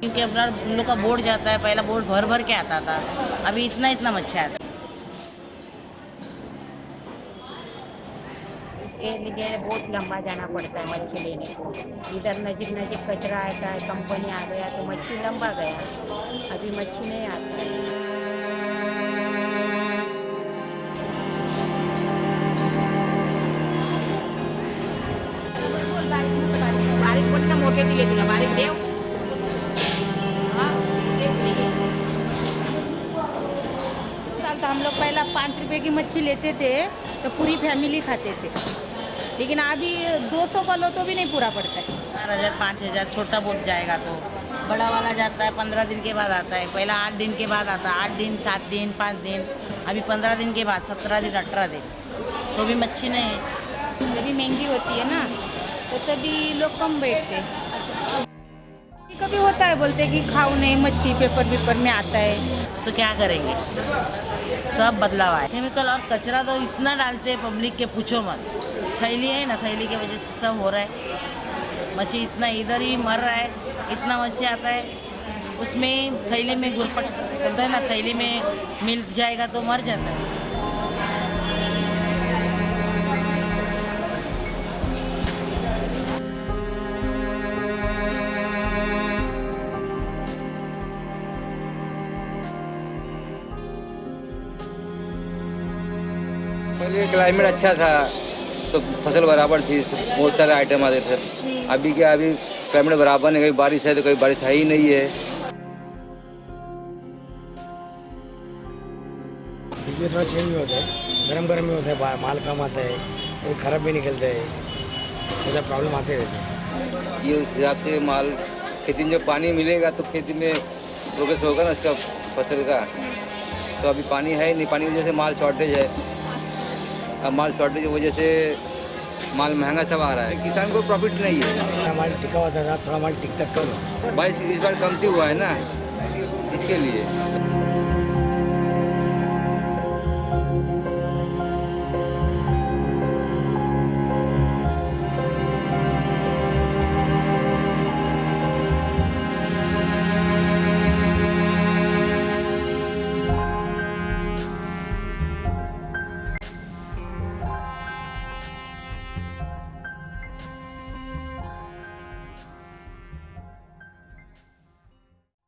क्योंकि अपना उन लोग का बोर्ड जाता है पहला बोर्ड भर भर के आता था। अभी इतना इतना मच्छी आता है के लिए बहुत लंबा जाना पड़ता है मच्छी लेने को। इधर नजीक नजीक कचरा आता है कंपनी आ गया तो मच्छी लंबा गया। अभी मच्छी नहीं आता। है बारीक मोठे दिले तुला बारीक देव तो हम लोग पहला पाँच रुपए की मच्छी लेते थे तो पूरी फैमिली खाते थे। लेकिन अभी 200 का लो तो भी नहीं पूरा पड़ता है। चार हज़ार पाँच हज़ार छोटा बोट जाएगा तो। बड़ा वाला जाता है पंद्रह दिन के बाद आता है। पहला आठ दिन के बाद आता है आठ दिन सात दिन पाँच दिन। अभी पंद्रह दिन के बाद सत्रह दिन अठारह दिन। तो भी मच्छी नहीं है। जब भी महँगी होती है ना तो तभी लोग कम बैठते कभी होता है, बोलते कि खाओ नहीं, मच्छी पेपर पेपर में आता है। तो क्या करेंगे? सब बदलाव आए। केमिकल और कचरा तो इतना डालते हैं पब्लिक के, पूछो मत। थैली है ना, थैली की वजह से सब हो रहा है। मच्छी इतना इधर ही मर रहा है, इतना मच्छी आता है। उसमें थैली में गुरपट, बोलता है ना, थैली में मिल जाएगा तो मर जाता है। पहले क्लाइमेट अच्छा था तो फ़सल बराबर थी बहुत सारे आइटम आते थे। अभी क्या अभी क्लाइमेट बराबर नहीं कभी बारिश है तो कभी बारिश है ही नहीं है। बीच थोड़ा चेंज भी होता है गरम गरम भी होता है माल कम आता है कभी खराब भी निकलता है ऐसा प्रॉब्लम आते रहते हैं। ये उस हिसाब से माल खेती में जब पानी मिलेगा तो खेती में प्रोग्रेस होगा ना उसका फ़सल का। तो अभी पानी है नहीं पानी की वजह से माल शॉर्टेज है। माल शॉर्टेज की वजह से माल महँगा सब आ रहा है। किसान को प्रॉफिट नहीं है। माल टिका हुआ था थोड़ा माल टिकता कम। बाईस इस बार कमती हुआ है ना इसके लिए।